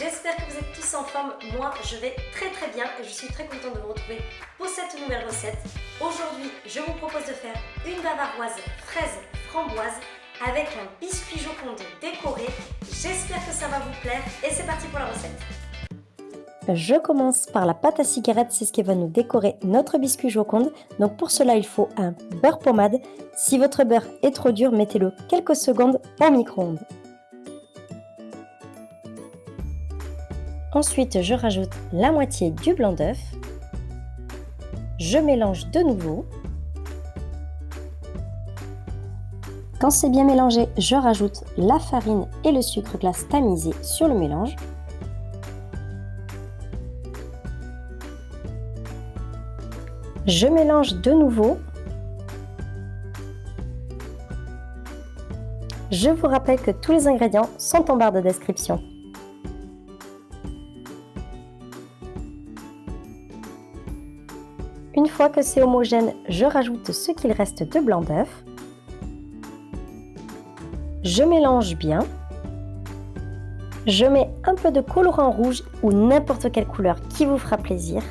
J'espère que vous êtes tous en forme. Moi, je vais très très bien et je suis très contente de vous retrouver pour cette nouvelle recette. Aujourd'hui, je vous propose de faire une bavaroise fraise framboise avec un biscuit joconde décoré. J'espère que ça va vous plaire et c'est parti pour la recette. Je commence par la pâte à cigarette, c'est ce qui va nous décorer notre biscuit joconde. Donc pour cela, il faut un beurre pommade. Si votre beurre est trop dur, mettez-le quelques secondes au micro-ondes. Ensuite, je rajoute la moitié du blanc d'œuf. Je mélange de nouveau. Quand c'est bien mélangé, je rajoute la farine et le sucre glace tamisé sur le mélange. Je mélange de nouveau. Je vous rappelle que tous les ingrédients sont en barre de description. Une fois que c'est homogène, je rajoute ce qu'il reste de blanc d'œuf. Je mélange bien. Je mets un peu de colorant rouge ou n'importe quelle couleur qui vous fera plaisir.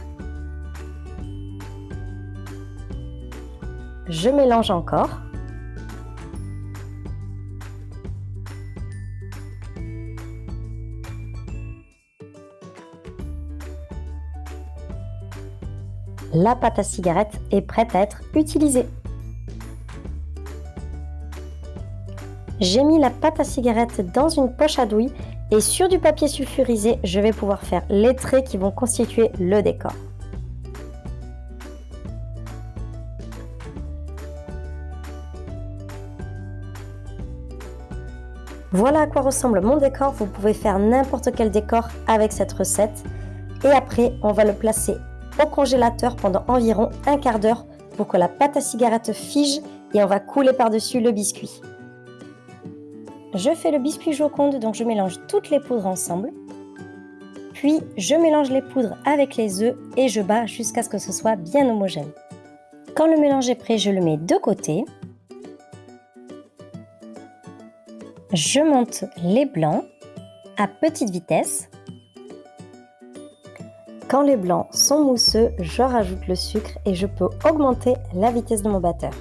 Je mélange encore. La pâte à cigarette est prête à être utilisée. J'ai mis la pâte à cigarette dans une poche à douille et sur du papier sulfurisé, je vais pouvoir faire les traits qui vont constituer le décor. Voilà à quoi ressemble mon décor, vous pouvez faire n'importe quel décor avec cette recette. Et après, on va le placer congélateur pendant environ un quart d'heure pour que la pâte à cigarette fige et on va couler par-dessus le biscuit. Je fais le biscuit joconde, donc je mélange toutes les poudres ensemble. Puis je mélange les poudres avec les œufs et je bats jusqu'à ce que ce soit bien homogène. Quand le mélange est prêt, je le mets de côté. Je monte les blancs à petite vitesse. Quand les blancs sont mousseux, je rajoute le sucre et je peux augmenter la vitesse de mon batteur.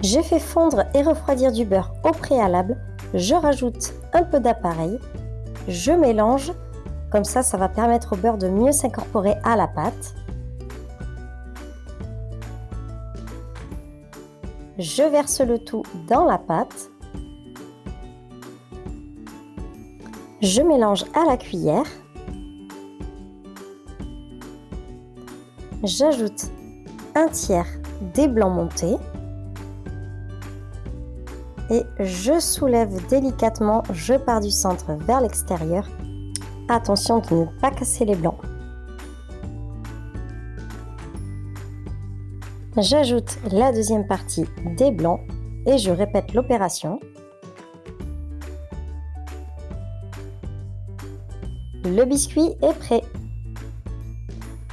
J'ai fait fondre et refroidir du beurre au préalable. Je rajoute un peu d'appareil. Je mélange. Comme ça, ça va permettre au beurre de mieux s'incorporer à la pâte. Je verse le tout dans la pâte. Je mélange à la cuillère. J'ajoute un tiers des blancs montés. Et je soulève délicatement, je pars du centre vers l'extérieur. Attention de ne pas casser les blancs. J'ajoute la deuxième partie des blancs et je répète l'opération. Le biscuit est prêt.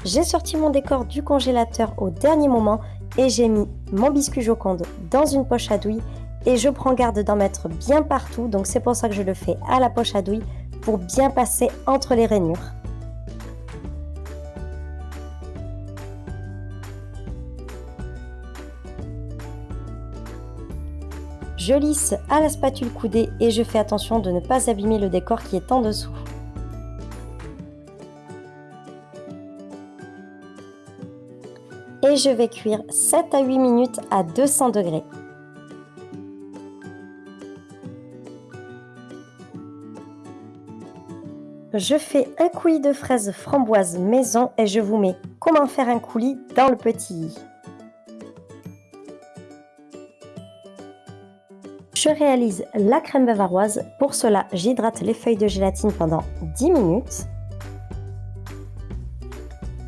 J'ai sorti mon décor du congélateur au dernier moment et j'ai mis mon biscuit joconde dans une poche à douille et je prends garde d'en mettre bien partout donc c'est pour ça que je le fais à la poche à douille pour bien passer entre les rainures. Je lisse à la spatule coudée et je fais attention de ne pas abîmer le décor qui est en dessous. Et je vais cuire 7 à 8 minutes à 200 degrés. Je fais un coulis de fraises framboises maison et je vous mets comment faire un coulis dans le petit i. Je réalise la crème bavaroise. Pour cela, j'hydrate les feuilles de gélatine pendant 10 minutes.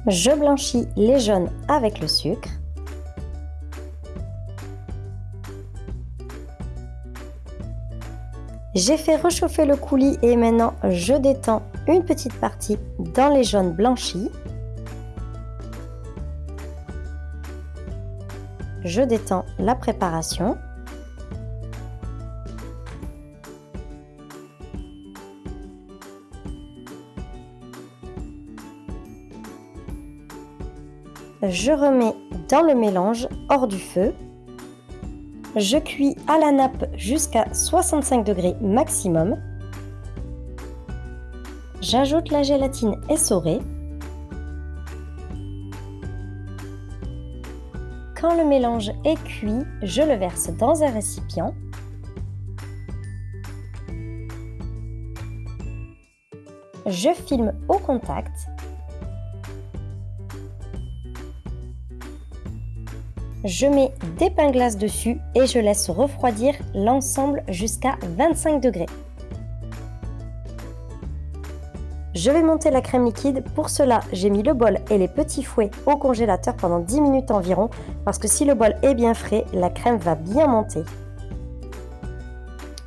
Je blanchis les jaunes avec le sucre. J'ai fait réchauffer le coulis et maintenant je détends une petite partie dans les jaunes blanchis. je détends la préparation. Je remets dans le mélange hors du feu. Je cuis à la nappe jusqu'à 65 degrés maximum. J'ajoute la gélatine essorée. Quand le mélange est cuit, je le verse dans un récipient. Je filme au contact. Je mets des pains glaces dessus et je laisse refroidir l'ensemble jusqu'à 25 degrés. Je vais monter la crème liquide. Pour cela, j'ai mis le bol et les petits fouets au congélateur pendant 10 minutes environ parce que si le bol est bien frais, la crème va bien monter.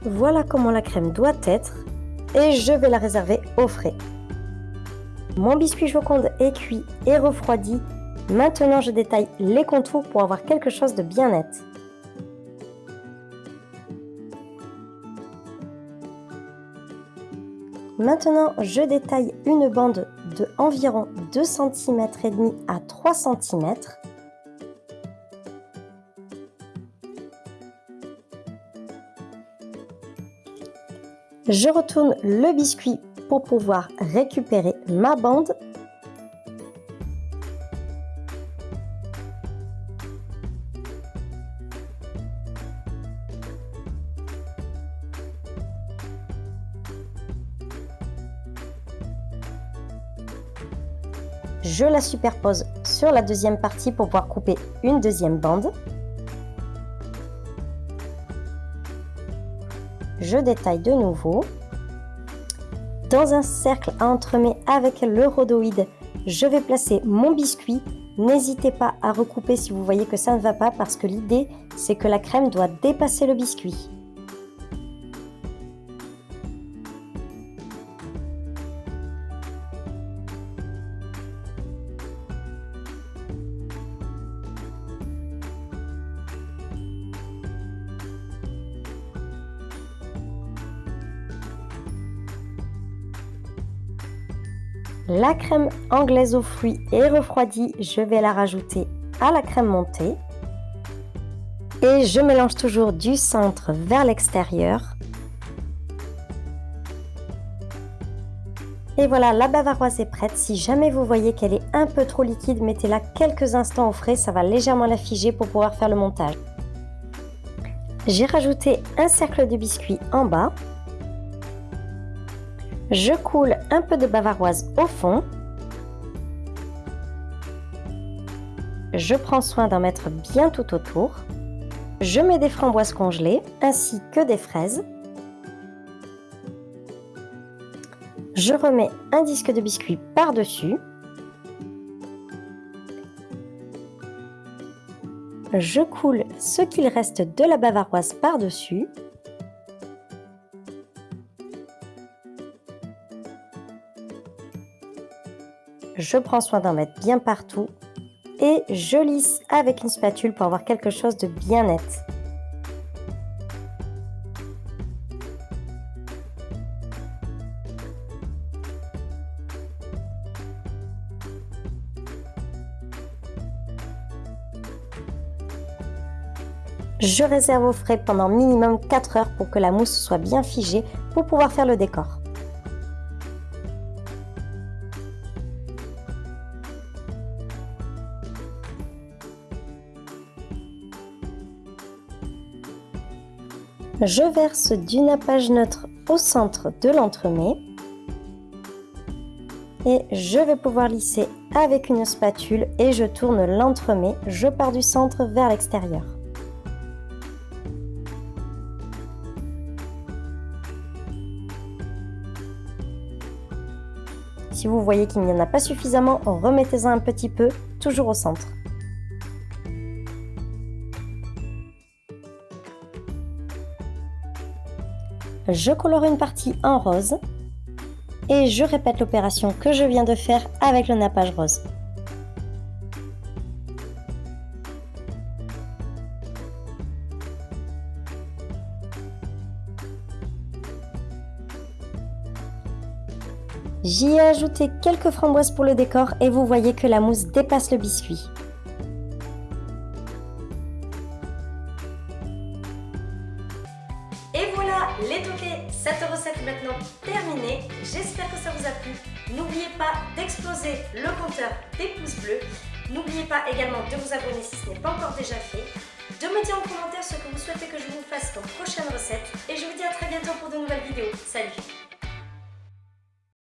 Voilà comment la crème doit être et je vais la réserver au frais. Mon biscuit Joconde est cuit et refroidi. Maintenant, je détaille les contours pour avoir quelque chose de bien net. Maintenant, je détaille une bande de environ 2 cm à 3 cm. Je retourne le biscuit pour pouvoir récupérer ma bande je la superpose sur la deuxième partie pour pouvoir couper une deuxième bande. Je détaille de nouveau. Dans un cercle à entremets avec le rhodoïde, je vais placer mon biscuit. N'hésitez pas à recouper si vous voyez que ça ne va pas parce que l'idée c'est que la crème doit dépasser le biscuit. La crème anglaise aux fruits est refroidie, je vais la rajouter à la crème montée. Et je mélange toujours du centre vers l'extérieur. Et voilà, la bavaroise est prête. Si jamais vous voyez qu'elle est un peu trop liquide, mettez-la quelques instants au frais, ça va légèrement la figer pour pouvoir faire le montage. J'ai rajouté un cercle de biscuit en bas. Je coule un peu de bavaroise au fond. Je prends soin d'en mettre bien tout autour. Je mets des framboises congelées ainsi que des fraises. Je remets un disque de biscuit par-dessus. Je coule ce qu'il reste de la bavaroise par-dessus. Je prends soin d'en mettre bien partout et je lisse avec une spatule pour avoir quelque chose de bien net. Je réserve au frais pendant minimum 4 heures pour que la mousse soit bien figée pour pouvoir faire le décor. Je verse du nappage neutre au centre de l'entremet et je vais pouvoir lisser avec une spatule et je tourne l'entremet, je pars du centre vers l'extérieur. Si vous voyez qu'il n'y en a pas suffisamment, remettez-en un petit peu, toujours au centre. je colore une partie en rose et je répète l'opération que je viens de faire avec le nappage rose. J'y ai ajouté quelques framboises pour le décor et vous voyez que la mousse dépasse le biscuit. Les toqués, cette recette est maintenant terminée. J'espère que ça vous a plu. N'oubliez pas d'exploser le compteur des pouces bleus. N'oubliez pas également de vous abonner si ce n'est pas encore déjà fait. De me dire en commentaire ce que vous souhaitez que je vous fasse comme prochaine recette. Et je vous dis à très bientôt pour de nouvelles vidéos. Salut